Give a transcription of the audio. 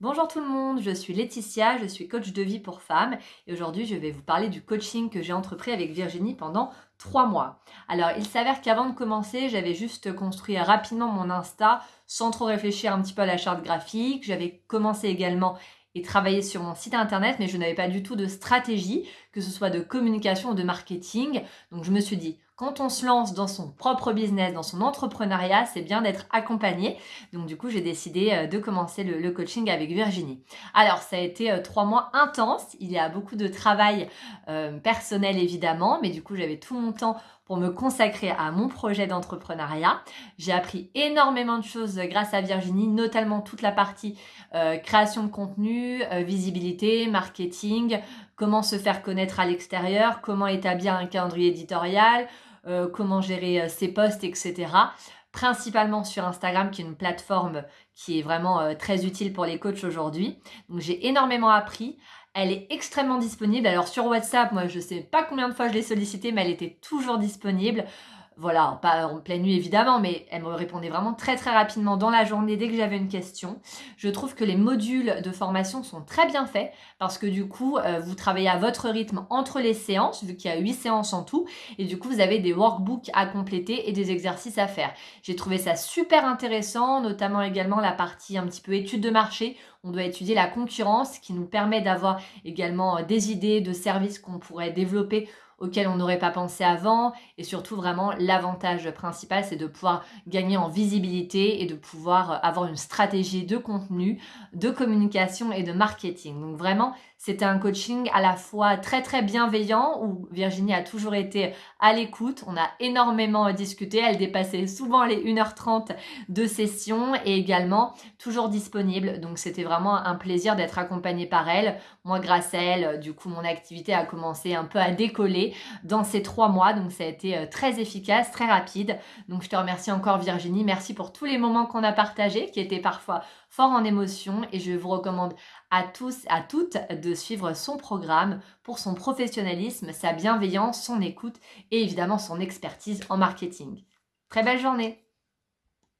Bonjour tout le monde, je suis Laetitia, je suis coach de vie pour femmes et aujourd'hui je vais vous parler du coaching que j'ai entrepris avec Virginie pendant trois mois. Alors il s'avère qu'avant de commencer, j'avais juste construit rapidement mon Insta sans trop réfléchir un petit peu à la charte graphique. J'avais commencé également et travaillé sur mon site internet mais je n'avais pas du tout de stratégie, que ce soit de communication ou de marketing. Donc je me suis dit, quand on se lance dans son propre business, dans son entrepreneuriat, c'est bien d'être accompagné. Donc du coup, j'ai décidé euh, de commencer le, coaching avec Virginie. Alors, ça a été euh, trois mois intenses. Il y a beaucoup de travail euh, personnel évidemment, mais du coup, j'avais tout mon temps pour me consacrer à mon projet d'entrepreneuriat. J'ai appris énormément de choses grâce à Virginie, notamment toute la partie création de contenu, visibilité, marketing, comment se faire connaître à l'extérieur, comment établir un calendrier éditorial, euh, comment gérer euh, ses posts, etc. Principalement sur Instagram, qui est une plateforme qui est vraiment euh, très utile pour les coachs aujourd'hui. Donc j'ai énormément appris. Elle est extrêmement disponible. Alors sur WhatsApp, moi je ne sais pas combien de fois je l'ai sollicité, mais elle était toujours disponible voilà, pas en pleine nuit évidemment, mais elle me répondait vraiment très très rapidement dans la journée dès que j'avais une question. Je trouve que les modules de formation sont très bien faits parce que du coup, euh, vous travaillez à votre rythme entre les séances, vu qu'il y a 8 séances en tout, et du coup, vous avez des workbooks à compléter et des exercices à faire. J'ai trouvé ça super intéressant, notamment également la partie un petit peu étude de marché. On doit étudier la concurrence qui nous permet d'avoir également euh, des idées de services qu'on pourrait développer auxquels on n'aurait pas pensé avant. Et surtout, vraiment, l'avantage principal, c'est de pouvoir gagner en visibilité et de pouvoir avoir une stratégie de contenu, de communication et de marketing. Donc vraiment, c'était un coaching à la fois très très bienveillant où Virginie a toujours été à l'écoute. On a énormément discuté. Elle dépassait souvent les 1h30 de session et également toujours disponible. Donc c'était vraiment un plaisir d'être accompagnée par elle. Moi, grâce à elle, du coup, mon activité a commencé un peu à décoller dans ces trois mois. Donc ça a été euh, très efficace, très rapide. Donc je te remercie encore Virginie. Merci pour tous les moments qu'on a partagés qui étaient parfois fort en émotion et je vous recommande à tous, à toutes de suivre son programme pour son professionnalisme, sa bienveillance, son écoute et évidemment son expertise en marketing. Très belle journée